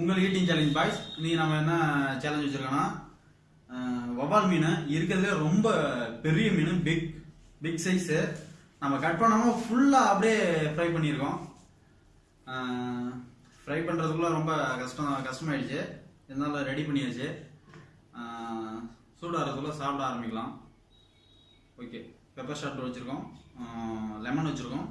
உங்கள் eating challenge boys இன்றைக்கி நம்ம என்ன சேலஞ்ச் வச்சுருக்கோன்னா வவால் மீன் இருக்கிறதுலே ரொம்ப பெரிய மீன் பிக் பிக் சைஸு நம்ம கட் பண்ணாமல் ஃபுல்லாக அப்படியே ஃப்ரை பண்ணியிருக்கோம். ஃப்ரை பண்ணுறதுக்குள்ளே ரொம்ப கஷ்டம் கஷ்டமாயிடுச்சு. இருந்தாலும் ரெடி பண்ணியாச்சு. சூடாகிறதுக்குள்ளே சாப்பிட ஆரம்பிக்கலாம். ஓகே பெப்பர் ஷாட் வச்சுருக்கோம். லெமன் வச்சுருக்கோம்.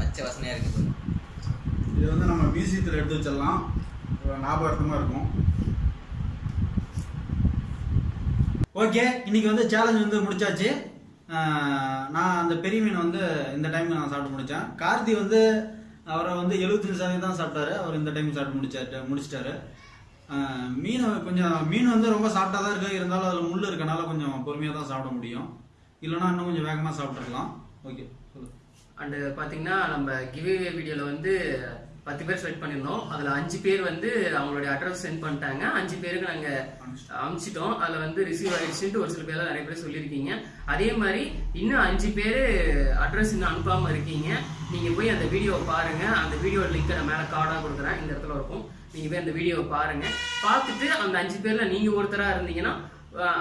பச்சை வாசனையா இருக்குது இது வந்து நம்ம மியூசியத்தில் எடுத்து வச்சிடலாம். ஞாபகார்த்தமாக இருக்கும். ஓகே இன்னைக்கு வந்து சேலஞ்ச் வந்து முடிச்சாச்சு. நான் அந்த பெரிய மீன் வந்து இந்த டைம் நான் சாப்பிட்டு முடித்தேன் கார்த்தி வந்து அவரை வந்து எழுபத்தஞ்சு சதவீதம் தான் சாப்பிட்டாரு. அவர் இந்த டைம் சாப்பிட்டு முடிச்சாரு முடிச்சிட்டாரு. மீன் கொஞ்சம் மீன் வந்து ரொம்ப சாப்பிட்டா தான் இருக்கு. இருந்தாலும் அதில் முள் இருக்கனால கொஞ்சம் பொறுமையாக தான் சாப்பிட முடியும். இல்லைன்னா இன்னும் கொஞ்சம் வேகமாக சாப்பிட்ருக்கலாம் ஓகே சொல்லு. அண்டு பார்த்தீங்கன்னா நம்ம கிவ்வே வீடியோவில் வந்து பத்து பேர் செலக்ட் பண்ணியிருந்தோம். அதில் அஞ்சு பேர் வந்து அவங்களுடைய அட்ரஸ் சென்ட் பண்ணிட்டாங்க. அஞ்சு பேருக்கு நாங்கள் அனுப்பிச்சிட்டோம். அதில் வந்து ரிசீவ் ஆயிடுச்சுன்ட்டு ஒரு சில பேர்லாம் நிறைய பேர் சொல்லியிருக்கீங்க. அதே மாதிரி இன்னும் அஞ்சு பேர் அட்ரஸ் இன்னும் அனுப்பாமல் இருக்கீங்க. நீங்கள் போய் அந்த வீடியோவை பாருங்கள் அந்த வீடியோ லிங்க்கை நான் மேலே கார்டாக கொடுக்குறேன். இந்த இடத்துல இருக்கும். நீங்கள் போய் அந்த வீடியோவை பாருங்கள் பார்த்துட்டு அந்த அஞ்சு பேரில் நீங்கள் ஒருத்தராக இருந்தீங்கன்னா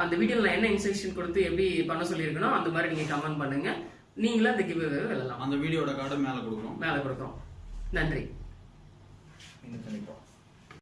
அந்த வீடியோவில் என்ன இன்ஸ்ட்ரக்ஷன் கொடுத்து எப்படி பண்ண சொல்லியிருக்கணும் அந்த மாதிரி நீங்கள் கமெண்ட் பண்ணுங்கள் நீங்களே அந்த கிவ்வே வெல்லலாம். அந்த வீடியோட கார்டு மேலே கொடுக்குறோம். மேலே கொடுக்குறோம். நன்றி. பண்ணிப்போம்